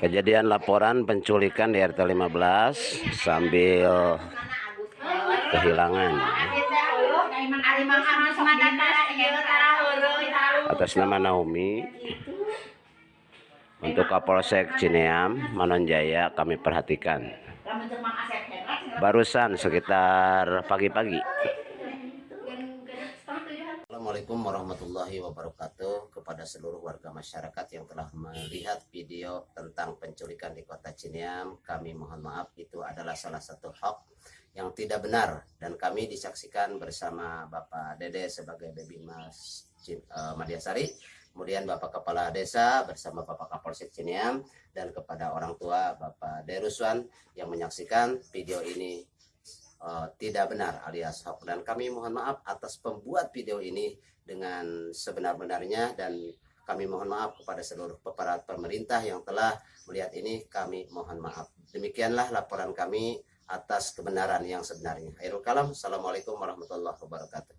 Kejadian laporan penculikan di RT 15 sambil kehilangan. Atas nama Naomi. Untuk Kapolsek Cineam Manonjaya kami perhatikan. Barusan sekitar pagi-pagi. Assalamualaikum warahmatullahi wabarakatuh kepada seluruh warga masyarakat yang telah melihat video tentang penculikan di kota Cineam kami mohon maaf itu adalah salah satu hoax yang tidak benar. Dan kami disaksikan bersama Bapak Dede sebagai baby uh, Madiasari kemudian Bapak Kepala Desa bersama Bapak Kapolsek Cineam dan kepada orang tua Bapak Deruswan yang menyaksikan video ini tidak benar alias hoax dan kami mohon maaf atas pembuat video ini dengan sebenar-benarnya dan kami mohon maaf kepada seluruh aparat pemerintah yang telah melihat ini kami mohon maaf demikianlah laporan kami atas kebenaran yang sebenarnya. Akhirul kalam. Assalamualaikum warahmatullahi wabarakatuh.